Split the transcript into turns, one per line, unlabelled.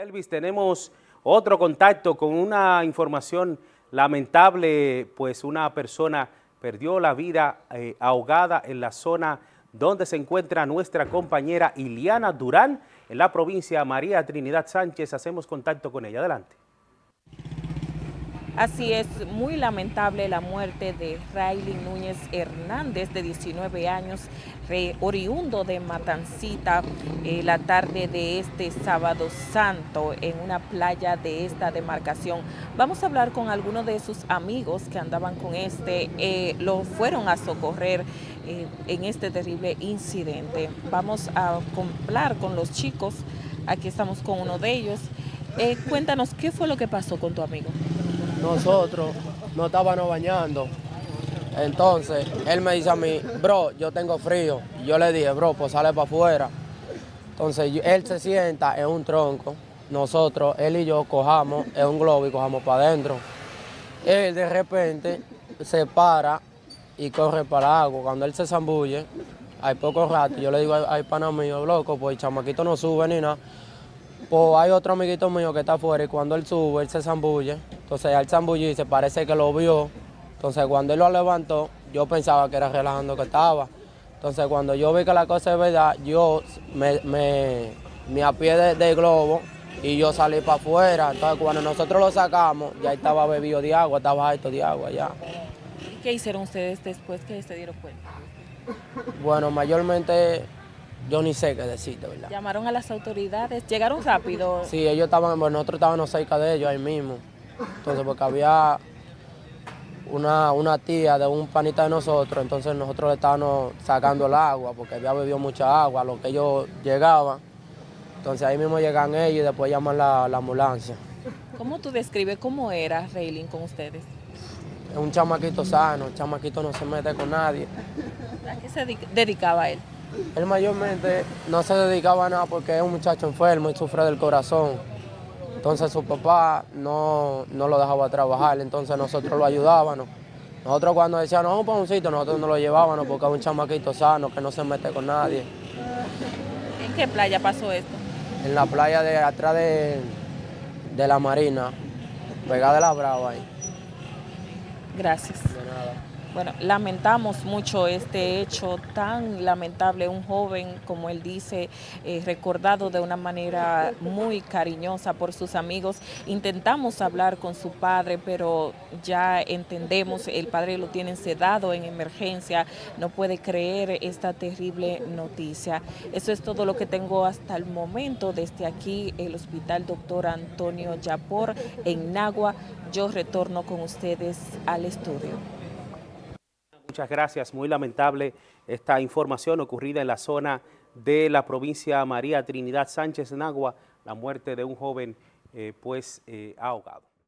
Elvis, tenemos otro contacto con una información lamentable, pues una persona perdió la vida eh, ahogada en la zona donde se encuentra nuestra compañera Iliana Durán, en la provincia María Trinidad Sánchez. Hacemos contacto con ella. Adelante.
Así es, muy lamentable la muerte de Riley Núñez Hernández, de 19 años, oriundo de Matancita, eh, la tarde de este sábado santo en una playa de esta demarcación. Vamos a hablar con algunos de sus amigos que andaban con este, eh, lo fueron a socorrer eh, en este terrible incidente. Vamos a hablar con los chicos, aquí estamos con uno de ellos. cuéntanos, ¿qué fue lo que pasó con tu amigo?
Nosotros no estábamos bañando. Entonces, él me dice a mí, bro, yo tengo frío. Yo le dije, bro, pues sale para afuera. Entonces, él se sienta en un tronco. Nosotros, él y yo, cojamos en un globo y cojamos para adentro. Él de repente se para y corre para agua. Cuando él se zambulle, hay poco rato, yo le digo, ay, pana mío, loco, pues el chamaquito no sube ni nada. Pues hay otro amiguito mío que está afuera y cuando él sube, él se zambulle. Entonces al se parece que lo vio. Entonces cuando él lo levantó, yo pensaba que era relajando que estaba. Entonces cuando yo vi que la cosa es verdad, yo me, me, me apié del globo y yo salí para afuera. Entonces cuando nosotros lo sacamos, ya estaba bebido de agua, estaba alto de agua ya.
¿Qué hicieron ustedes después que se dieron cuenta?
Bueno, mayormente yo ni sé qué decirte, ¿verdad?
¿Llamaron a las autoridades? ¿Llegaron rápido?
Sí, ellos estaban, bueno, nosotros estábamos cerca de ellos ahí mismo. Entonces, porque había una, una tía de un panita de nosotros, entonces nosotros le estábamos sacando el agua, porque había bebido mucha agua, lo que ellos llegaban. Entonces ahí mismo llegan ellos y después llaman la, la ambulancia.
¿Cómo tú describes cómo era Reilin con ustedes?
Es un chamaquito sano, el chamaquito no se mete con nadie.
¿A qué se dedicaba él?
Él mayormente no se dedicaba a nada porque es un muchacho enfermo y sufre del corazón. Entonces su papá no, lo dejaba trabajar, entonces nosotros lo ayudábamos. Nosotros cuando decían, no, vamos un sitio, nosotros no lo llevábamos porque es un chamaquito sano que no se mete con nadie.
¿En qué playa pasó esto?
En la playa de atrás de, de la Marina, pegada de la Brava ahí.
Gracias. De nada. Bueno, lamentamos mucho este hecho tan lamentable, un joven, como él dice, eh, recordado de una manera muy cariñosa por sus amigos. Intentamos hablar con su padre, pero ya entendemos, el padre lo tiene sedado en emergencia, no puede creer esta terrible noticia. Eso es todo lo que tengo hasta el momento desde aquí, el Hospital Doctor Antonio Yapor en Nagua. Yo retorno con ustedes al estudio.
Muchas gracias. Muy lamentable esta información ocurrida en la zona de la provincia María Trinidad Sánchez Nagua, la muerte de un joven eh, pues eh, ahogado.